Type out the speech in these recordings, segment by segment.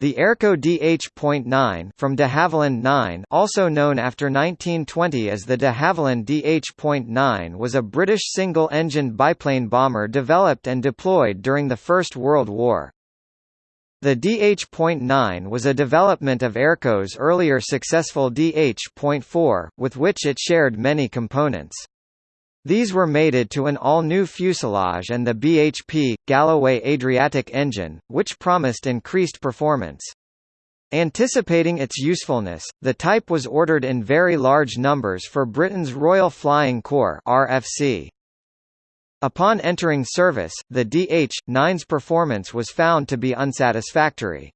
The Airco DH.9 from de Havilland 9 also known after 1920 as the de Havilland DH.9 was a British single-engined biplane bomber developed and deployed during the First World War. The DH.9 was a development of Airco's earlier successful DH.4, with which it shared many components. These were mated to an all-new fuselage and the BHP, Galloway Adriatic engine, which promised increased performance. Anticipating its usefulness, the type was ordered in very large numbers for Britain's Royal Flying Corps RFC. Upon entering service, the DH-9's performance was found to be unsatisfactory.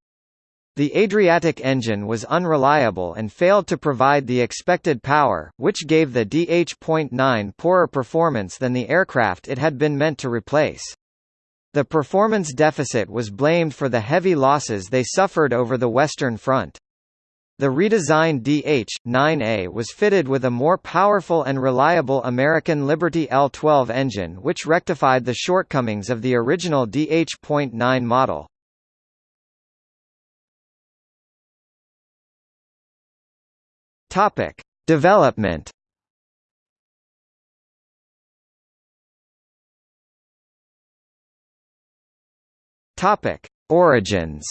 The Adriatic engine was unreliable and failed to provide the expected power, which gave the DH.9 poorer performance than the aircraft it had been meant to replace. The performance deficit was blamed for the heavy losses they suffered over the Western Front. The redesigned DH-9A was fitted with a more powerful and reliable American Liberty L-12 engine which rectified the shortcomings of the original DH.9 model. Topic: Development. Topic: Origins.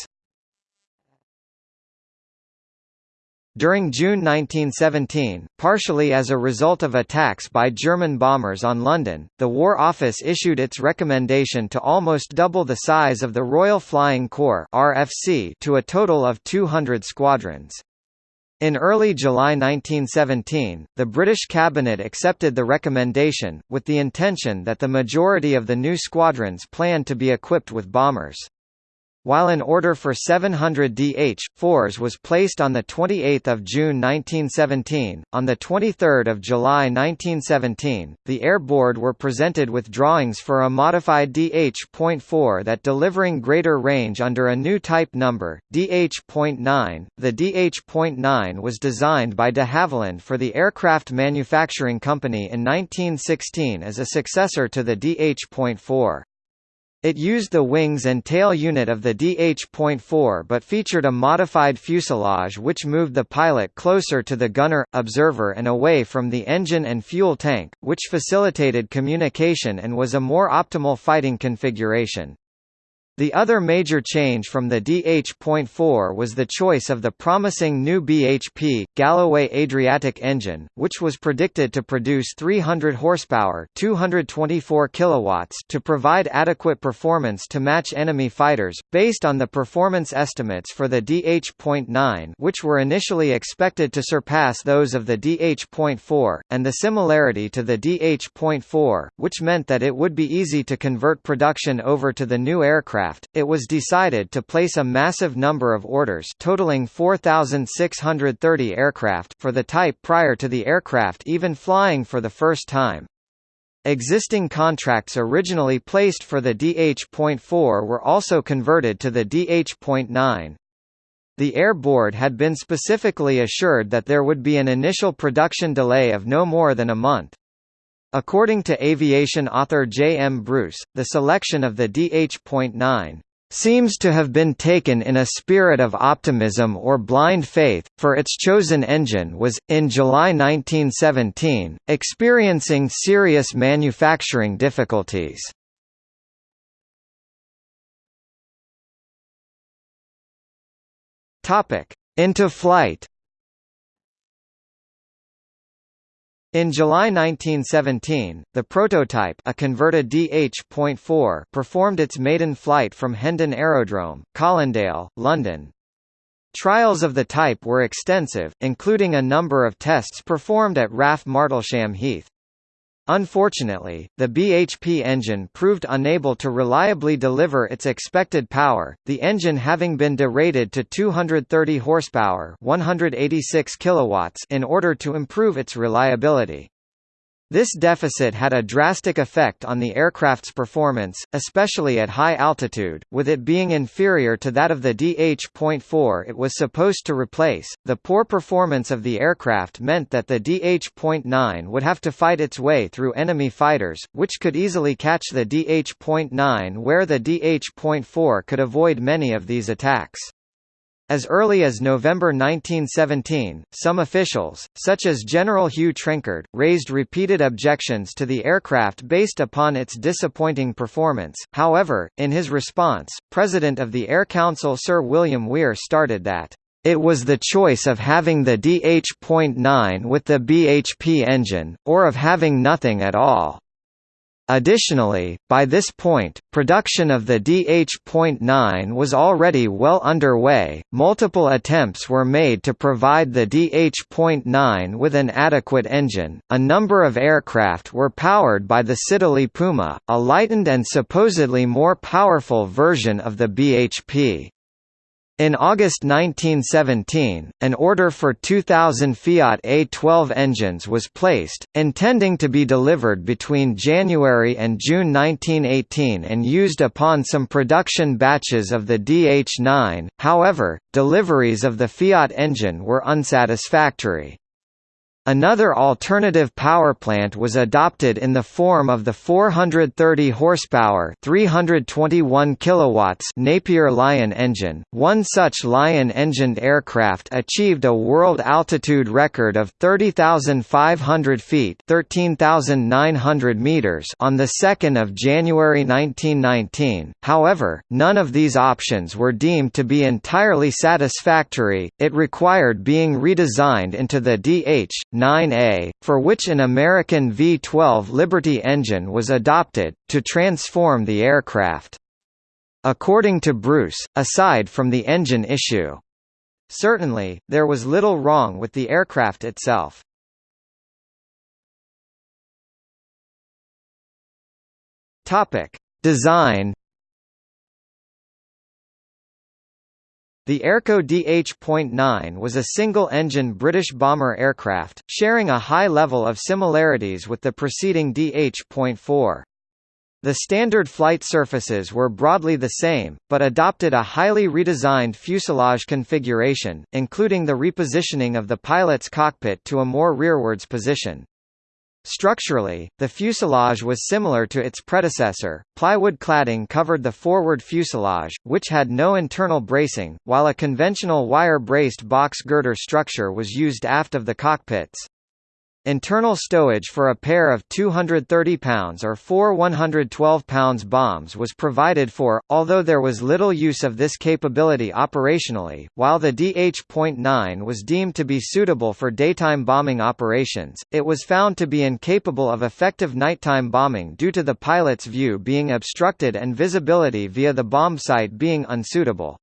During June 1917, partially as a result of attacks by German bombers on London, the War Office issued its recommendation to almost double the size of the Royal Flying Corps (RFC) to a total of 200 squadrons. In early July 1917, the British cabinet accepted the recommendation, with the intention that the majority of the new squadrons planned to be equipped with bombers. While an order for 700 DH-4s was placed on 28 June 1917, on 23 July 1917, the Air Board were presented with drawings for a modified DH.4 that delivering greater range under a new type number, DH.9. The DH.9 was designed by de Havilland for the Aircraft Manufacturing Company in 1916 as a successor to the DH.4. It used the wings and tail unit of the DH.4 but featured a modified fuselage which moved the pilot closer to the gunner, observer and away from the engine and fuel tank, which facilitated communication and was a more optimal fighting configuration. The other major change from the DH.4 was the choice of the promising new BHP, Galloway Adriatic engine, which was predicted to produce 300 horsepower 224 kilowatts to provide adequate performance to match enemy fighters, based on the performance estimates for the DH.9 which were initially expected to surpass those of the DH.4, and the similarity to the DH.4, which meant that it would be easy to convert production over to the new aircraft aircraft, it was decided to place a massive number of orders totaling 4,630 aircraft for the type prior to the aircraft even flying for the first time. Existing contracts originally placed for the DH.4 were also converted to the DH.9. The Air Board had been specifically assured that there would be an initial production delay of no more than a month. According to aviation author J. M. Bruce, the selection of the DH.9 seems to have been taken in a spirit of optimism or blind faith, for its chosen engine was, in July 1917, experiencing serious manufacturing difficulties. Into flight In July 1917, the prototype a converted DH.4 performed its maiden flight from Hendon Aerodrome, Colindale, London. Trials of the type were extensive, including a number of tests performed at RAF Martlesham Heath. Unfortunately, the BHP engine proved unable to reliably deliver its expected power, the engine having been derated to 230 horsepower, 186 kilowatts in order to improve its reliability. This deficit had a drastic effect on the aircraft's performance, especially at high altitude, with it being inferior to that of the DH.4 it was supposed to replace. The poor performance of the aircraft meant that the DH.9 would have to fight its way through enemy fighters, which could easily catch the DH.9 where the DH.4 could avoid many of these attacks. As early as November 1917, some officials, such as General Hugh Trenchard, raised repeated objections to the aircraft based upon its disappointing performance. However, in his response, President of the Air Council Sir William Weir started that it was the choice of having the DH.9 with the BHP engine, or of having nothing at all. Additionally, by this point, production of the DH.9 was already well underway. Multiple attempts were made to provide the DH.9 with an adequate engine. A number of aircraft were powered by the Siddeley Puma, a lightened and supposedly more powerful version of the BHP. In August 1917, an order for 2,000 Fiat A12 engines was placed, intending to be delivered between January and June 1918 and used upon some production batches of the DH9, however, deliveries of the Fiat engine were unsatisfactory. Another alternative power plant was adopted in the form of the 430 horsepower, 321 kilowatts Napier Lion engine. One such Lion-engined aircraft achieved a world altitude record of 30,500 feet, 13,900 meters on the 2nd of January 1919. However, none of these options were deemed to be entirely satisfactory. It required being redesigned into the DH 9A, for which an American V-12 Liberty engine was adopted, to transform the aircraft. According to Bruce, aside from the engine issue. Certainly, there was little wrong with the aircraft itself. Design The Airco DH.9 was a single-engine British bomber aircraft, sharing a high level of similarities with the preceding DH.4. The standard flight surfaces were broadly the same, but adopted a highly redesigned fuselage configuration, including the repositioning of the pilot's cockpit to a more rearwards position. Structurally, the fuselage was similar to its predecessor. Plywood cladding covered the forward fuselage, which had no internal bracing, while a conventional wire-braced box girder structure was used aft of the cockpits. Internal stowage for a pair of 230 pounds or four 112 pounds bombs was provided for, although there was little use of this capability operationally. While the DH.9 was deemed to be suitable for daytime bombing operations, it was found to be incapable of effective nighttime bombing due to the pilot's view being obstructed and visibility via the bomb sight being unsuitable.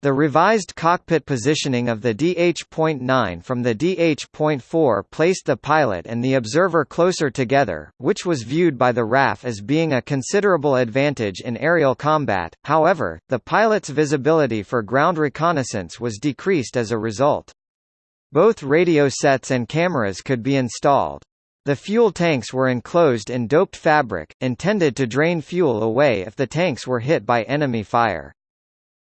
The revised cockpit positioning of the DH.9 from the DH.4 placed the pilot and the observer closer together, which was viewed by the RAF as being a considerable advantage in aerial combat, however, the pilot's visibility for ground reconnaissance was decreased as a result. Both radio sets and cameras could be installed. The fuel tanks were enclosed in doped fabric, intended to drain fuel away if the tanks were hit by enemy fire.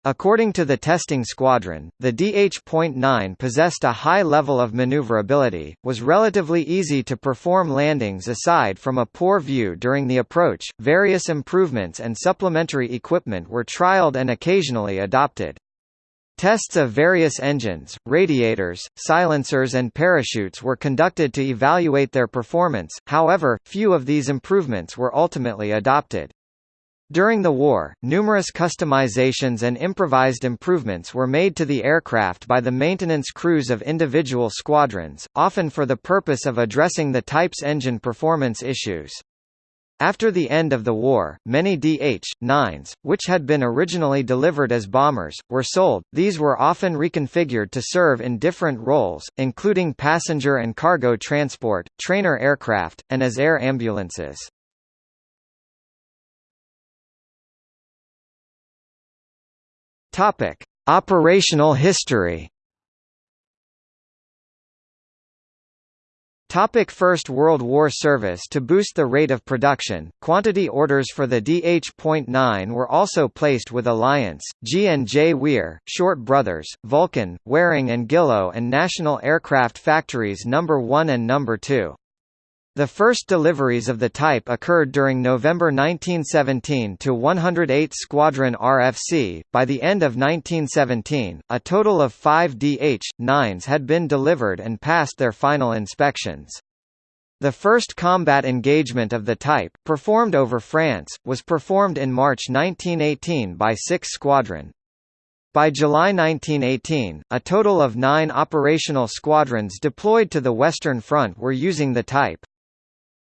According to the testing squadron, the DH.9 possessed a high level of maneuverability, was relatively easy to perform landings aside from a poor view during the approach. Various improvements and supplementary equipment were trialed and occasionally adopted. Tests of various engines, radiators, silencers and parachutes were conducted to evaluate their performance, however, few of these improvements were ultimately adopted. During the war, numerous customizations and improvised improvements were made to the aircraft by the maintenance crews of individual squadrons, often for the purpose of addressing the type's engine performance issues. After the end of the war, many DH-9s, which had been originally delivered as bombers, were sold. These were often reconfigured to serve in different roles, including passenger and cargo transport, trainer aircraft, and as air ambulances. Topic: Operational history. Topic First World War service To boost the rate of production, quantity orders for the DH.9 were also placed with Alliance, G&J Weir, Short Brothers, Vulcan, Waring and Gillow and National Aircraft Factories No. 1 and No. 2. The first deliveries of the type occurred during November 1917 to 108 Squadron RFC. By the end of 1917, a total of five DH-9s had been delivered and passed their final inspections. The first combat engagement of the type, performed over France, was performed in March 1918 by 6 Squadron. By July 1918, a total of nine operational squadrons deployed to the Western Front were using the type.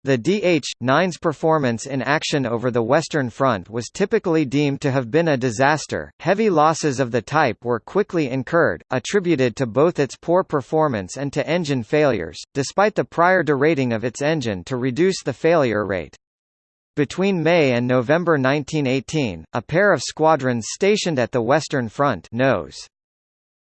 The DH-9's performance in action over the Western Front was typically deemed to have been a disaster. Heavy losses of the type were quickly incurred, attributed to both its poor performance and to engine failures, despite the prior derating of its engine to reduce the failure rate. Between May and November 1918, a pair of squadrons stationed at the Western Front NOS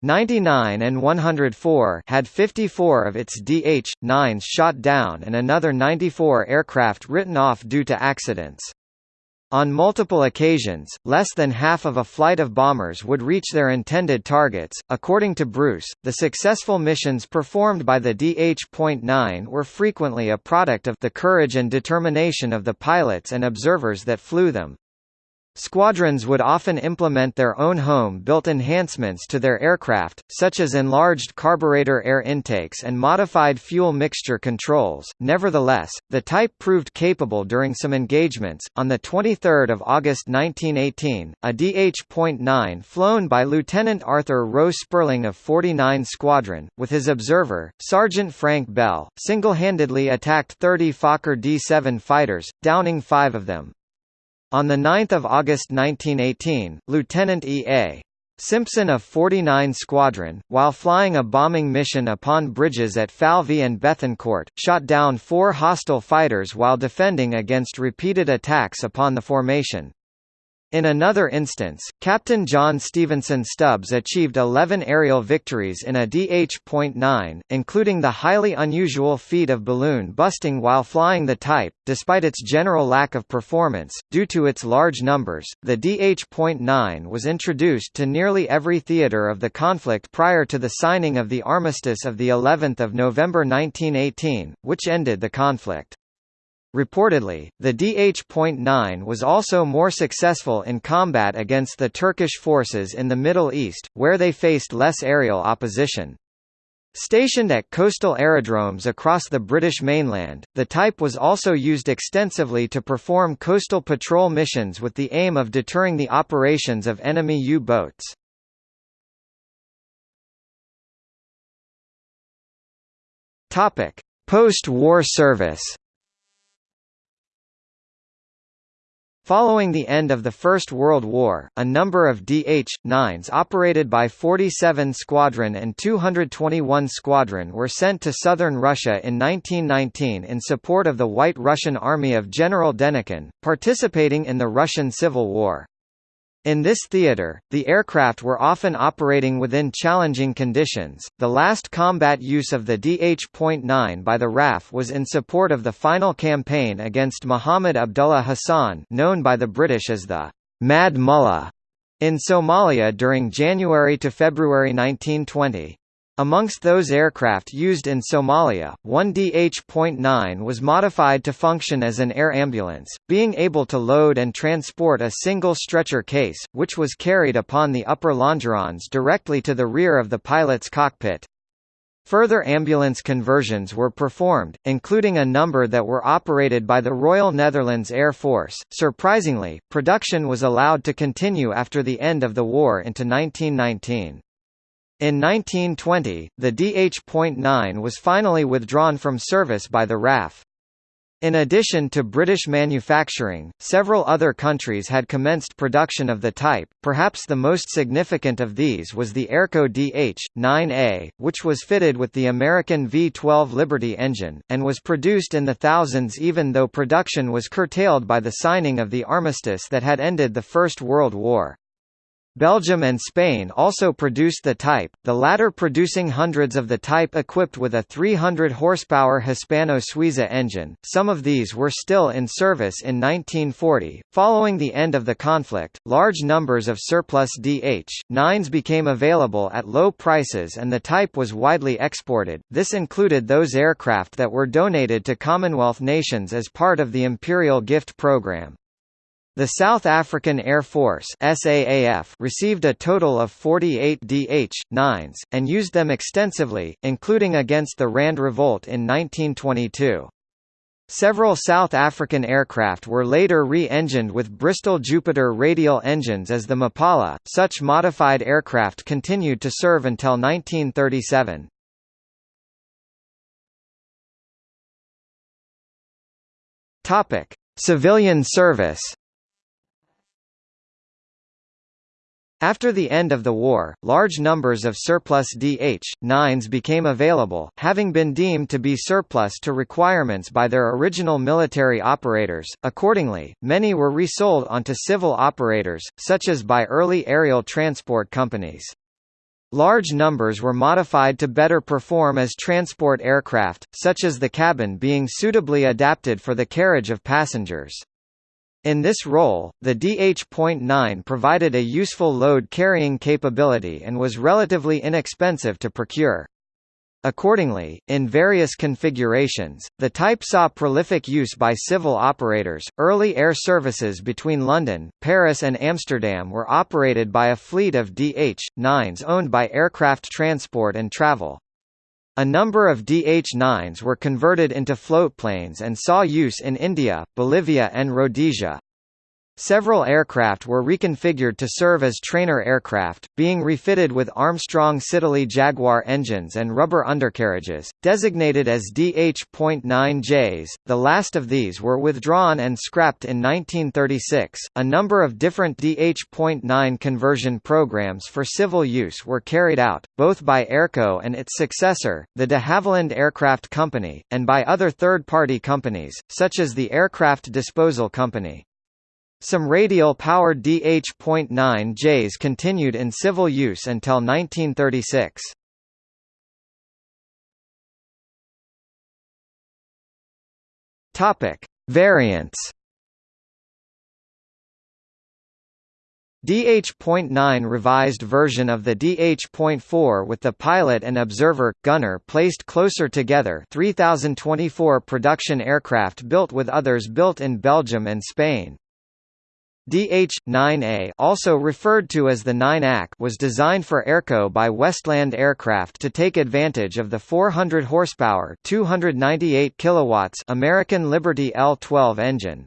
99 and 104 had 54 of its DH-9s shot down and another 94 aircraft written off due to accidents. On multiple occasions, less than half of a flight of bombers would reach their intended targets. According to Bruce, the successful missions performed by the DH.9 were frequently a product of the courage and determination of the pilots and observers that flew them. Squadrons would often implement their own home-built enhancements to their aircraft, such as enlarged carburetor air intakes and modified fuel mixture controls. Nevertheless, the type proved capable during some engagements. On the 23rd of August 1918, a DH.9 flown by Lieutenant Arthur Rowe Spurling of 49 Squadron, with his observer, Sergeant Frank Bell, single-handedly attacked 30 Fokker D-7 fighters, downing five of them. On 9 August 1918, Lieutenant E.A. Simpson of 49 Squadron, while flying a bombing mission upon bridges at Falvy and Bethencourt, shot down four hostile fighters while defending against repeated attacks upon the formation. In another instance, Captain John Stevenson Stubbs achieved 11 aerial victories in a DH.9, including the highly unusual feat of balloon busting while flying the type. Despite its general lack of performance, due to its large numbers, the DH.9 was introduced to nearly every theater of the conflict prior to the signing of the armistice of the 11th of November 1918, which ended the conflict. Reportedly, the DH.9 was also more successful in combat against the Turkish forces in the Middle East, where they faced less aerial opposition. Stationed at coastal aerodromes across the British mainland, the type was also used extensively to perform coastal patrol missions with the aim of deterring the operations of enemy U-boats. Post-war service Following the end of the First World War, a number of DH-9s operated by 47 Squadron and 221 Squadron were sent to southern Russia in 1919 in support of the White Russian Army of General Denikin, participating in the Russian Civil War. In this theater, the aircraft were often operating within challenging conditions. The last combat use of the DH.9 by the RAF was in support of the final campaign against Muhammad Abdullah Hassan, known by the British as the Mad Mullah, in Somalia during January to February 1920. Amongst those aircraft used in Somalia, one DH.9 was modified to function as an air ambulance, being able to load and transport a single stretcher case, which was carried upon the upper longerons directly to the rear of the pilot's cockpit. Further ambulance conversions were performed, including a number that were operated by the Royal Netherlands Air Force. Surprisingly, production was allowed to continue after the end of the war into 1919. In 1920, the DH.9 was finally withdrawn from service by the RAF. In addition to British manufacturing, several other countries had commenced production of the type, perhaps the most significant of these was the Airco DH-9A, which was fitted with the American V-12 Liberty engine, and was produced in the thousands even though production was curtailed by the signing of the armistice that had ended the First World War. Belgium and Spain also produced the type, the latter producing hundreds of the type equipped with a 300 horsepower Hispano-Suiza engine. Some of these were still in service in 1940. Following the end of the conflict, large numbers of surplus DH-9s became available at low prices and the type was widely exported. This included those aircraft that were donated to Commonwealth nations as part of the Imperial Gift Program. The South African Air Force SAAF received a total of 48 DH-9s, and used them extensively, including against the Rand Revolt in 1922. Several South African aircraft were later re-engined with Bristol Jupiter radial engines as the Mapala. Such modified aircraft continued to serve until 1937. Topic: Civilian service. After the end of the war, large numbers of surplus DH-9s became available, having been deemed to be surplus to requirements by their original military operators. Accordingly, many were resold onto civil operators, such as by early aerial transport companies. Large numbers were modified to better perform as transport aircraft, such as the cabin being suitably adapted for the carriage of passengers. In this role, the DH.9 provided a useful load-carrying capability and was relatively inexpensive to procure. Accordingly, in various configurations, the type saw prolific use by civil operators. Early air services between London, Paris, and Amsterdam were operated by a fleet of DH-9s owned by Aircraft Transport and Travel. A number of DH-9s were converted into floatplanes and saw use in India, Bolivia and Rhodesia. Several aircraft were reconfigured to serve as trainer aircraft, being refitted with Armstrong Siddeley Jaguar engines and rubber undercarriages, designated as DH.9Js. The last of these were withdrawn and scrapped in 1936. A number of different DH.9 conversion programs for civil use were carried out, both by Airco and its successor, the de Havilland Aircraft Company, and by other third-party companies, such as the Aircraft Disposal Company. Some radial-powered DH.9Js continued in civil use until 1936. Topic: Variants. DH.9 revised version of the DH.4 with the pilot and observer, gunner placed closer together 3024 production aircraft built with others built in Belgium and Spain. DH-9A also referred to as the 9AC was designed for Airco by Westland Aircraft to take advantage of the 400 horsepower 298 kilowatts American Liberty L-12 engine.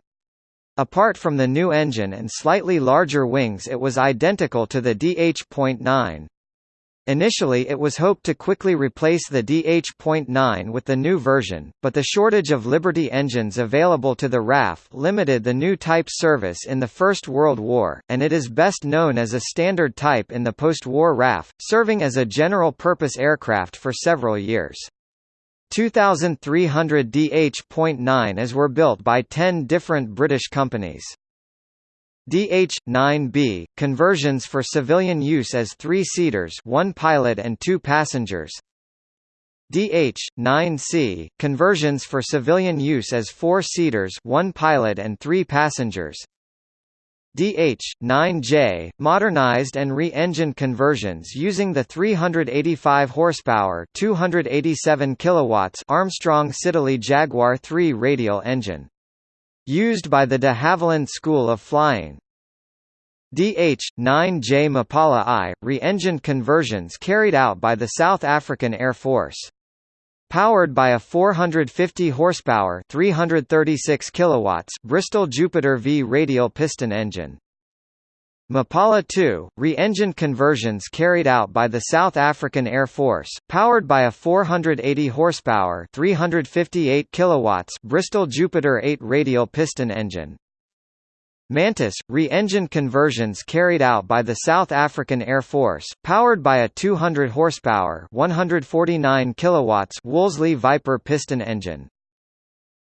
Apart from the new engine and slightly larger wings it was identical to the DH.9. Initially it was hoped to quickly replace the DH.9 with the new version, but the shortage of Liberty engines available to the RAF limited the new type's service in the First World War, and it is best known as a standard type in the post-war RAF, serving as a general-purpose aircraft for several years. 2,300 DH.9s were built by 10 different British companies. DH-9B, conversions for civilian use as three-seaters one pilot and two passengers. DH-9C, conversions for civilian use as four-seaters one pilot and three passengers. DH-9J, modernized and re-engined conversions using the 385 horsepower 287 kilowatts Armstrong Siddeley Jaguar 3 radial engine Used by the de Havilland School of Flying. DH-9J Mapala I, re-engined conversions carried out by the South African Air Force. Powered by a 450 horsepower 336 kilowatts Bristol Jupiter V radial piston engine. Mapala 2, re-engined conversions carried out by the South African Air Force, powered by a 480 horsepower 358 kilowatts Bristol Jupiter 8 radial piston engine. Mantis, re-engined conversions carried out by the South African Air Force, powered by a 200 horsepower 149 kilowatts Wolseley Viper piston engine.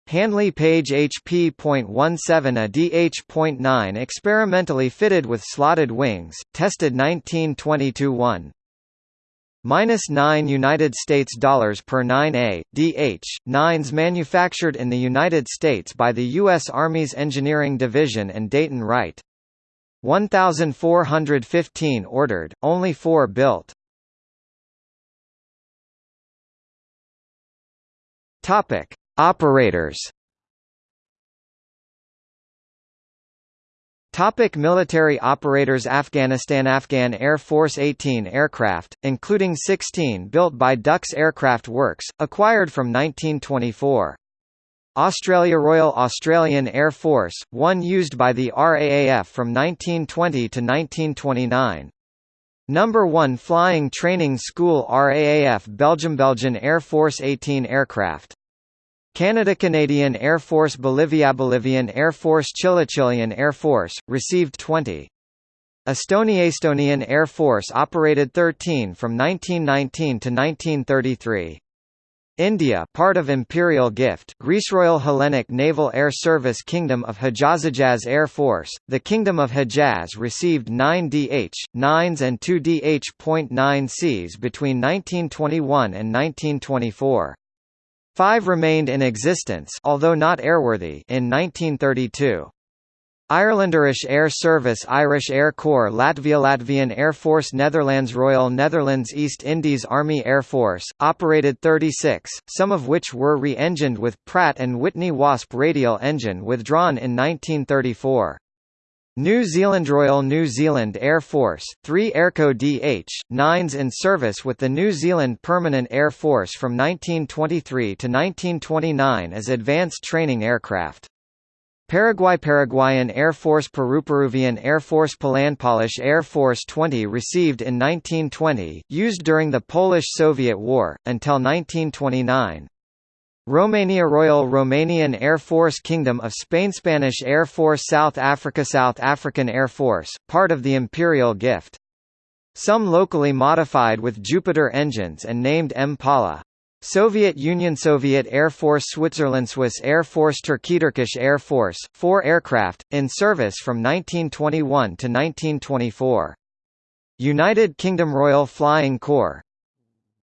Handley Page HP.17 a DH.9 experimentally fitted with slotted wings, tested 1922-1. Minus 9 United States dollars per 9A, DH, 9s manufactured in the United States by the U.S. Army's Engineering Division and Dayton Wright. 1,415 ordered, only 4 built. Topic. Operators Topic military operators Afghanistan Afghan Air Force 18 aircraft, including 16 built by Dux Aircraft Works, acquired from 1924. Australia Royal Australian Air Force, one used by the RAAF from 1920 to 1929. Number 1 Flying Training School RAAF Belgium Belgian Air Force 18 aircraft Canada Canadian Air Force Bolivia Bolivian Air Force Chile Chilean Air Force, received 20. Estonia Estonian Air Force operated 13 from 1919 to 1933. India part of Imperial Gift Greece Royal Hellenic Naval Air Service Kingdom of Hejaz Air Force, the Kingdom of Hejaz received 9 DH-9s and 2 DH.9Cs between 1921 and 1924. Five remained in existence although not airworthy in 1932. Irelanderish Air Service Irish Air Corps Latvia Latvian Air Force Netherlands Royal Netherlands East Indies Army Air Force, operated 36, some of which were re-engined with Pratt & Whitney Wasp radial engine withdrawn in 1934. New Zealand Royal New Zealand Air Force, 3 Airco DH-9s in service with the New Zealand Permanent Air Force from 1923 to 1929 as advanced training aircraft. Paraguay Paraguayan Air Force Peru Peruvian Air Force Poland-Polish Air Force 20 received in 1920, used during the Polish-Soviet War, until 1929. Romania Royal Romanian Air Force Kingdom of Spain Spanish Air Force South Africa South African Air Force, part of the Imperial Gift. Some locally modified with Jupiter engines and named Impala. Soviet Union Soviet Air Force Switzerland Swiss Air Force Turkey Turkish Air Force, four aircraft, in service from 1921 to 1924. United Kingdom Royal Flying Corps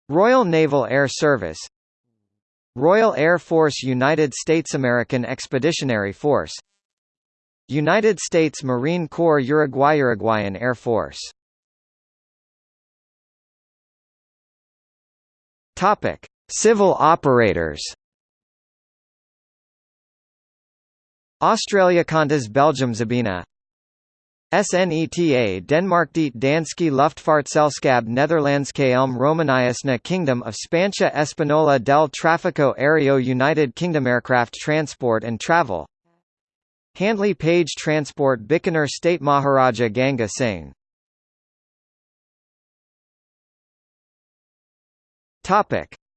Royal Naval Air Service Royal Air Force United States American Expeditionary Force United States Marine Corps Uruguay Uruguayan Air Force Topic: Civil operators. Australia Qantas Belgium Sabena SNETA Denmark Det Danske Luftfartselskab Netherlands KLM Romaniasna Kingdom of Spancia Espanola del Tráfico Aéreo United Kingdom Aircraft Transport and Travel Handley Page Transport Bikaner State Maharaja Ganga Singh.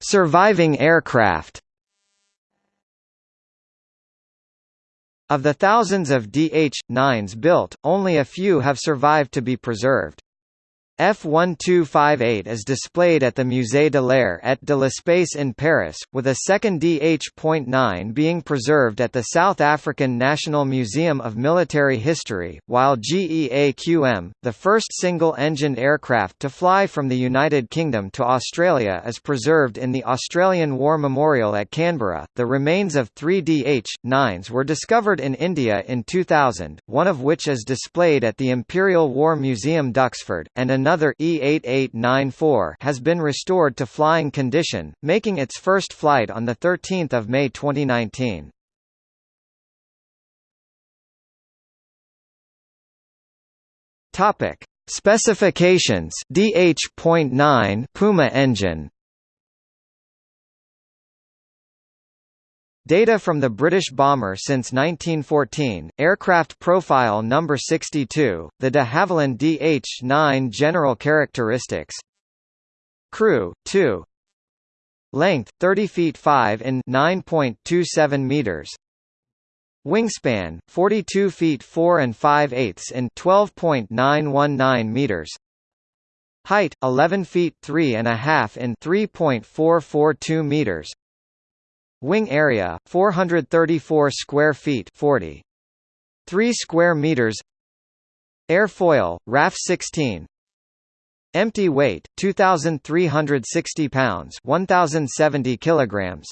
Surviving aircraft Of the thousands of DH-9s built, only a few have survived to be preserved. F1258 is displayed at the Musée de l'Air et de l'Espace in Paris, with a second DH.9 being preserved at the South African National Museum of Military History, while GEAQM, the first single-engined aircraft to fly from the United Kingdom to Australia is preserved in the Australian War Memorial at Canberra. The remains of three DH-9s were discovered in India in 2000, one of which is displayed at the Imperial War Museum Duxford, and another another E8894 has been restored to flying condition, making its first flight on 13 May 2019. Topic: Specifications. DH.9 Puma engine Data from the British bomber since 1914, aircraft profile number 62, the de Havilland DH-9 general characteristics. Crew, 2 Length, 30 feet 5 in 9.27 meters. Wingspan, 42 feet 4 and 5 eighths in 12.919 meters. Height, 11 feet 3 and a half in 3.442 meters Wing area 434 square feet 40 3 square meters. Airfoil RAF 16 Empty weight 2360 pounds 1070 kilograms.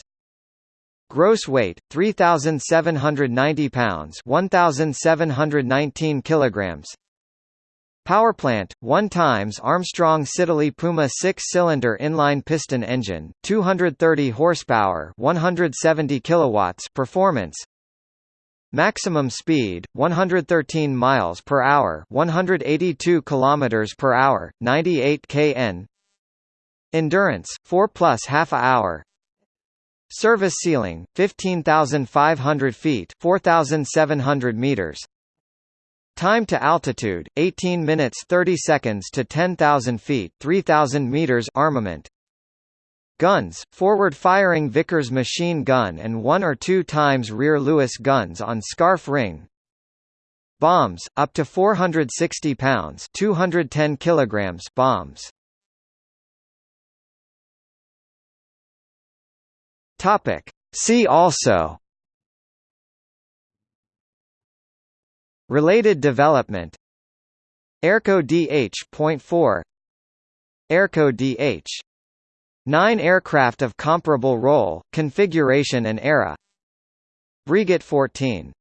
Gross weight 3790 pounds 1719 kilograms Powerplant, 1 times Armstrong Siddeley Puma 6-cylinder inline piston engine, 230 horsepower, 170 kilowatts performance. Maximum speed 113 miles per hour, 182 kilometers per hour, 98 kn. Endurance 4 plus half a hour. Service ceiling 15,500 feet, 4,700 meters. Time to altitude 18 minutes 30 seconds to 10,000 feet 3,000 meters armament. Guns, forward-firing Vickers machine gun and one or two times rear Lewis guns on Scarff ring. Bombs, up to 460 pounds 210 kilograms bombs. Topic. See also Related development. Airco DH.4 Airco DH 9 aircraft of comparable role, configuration and era. Breguet 14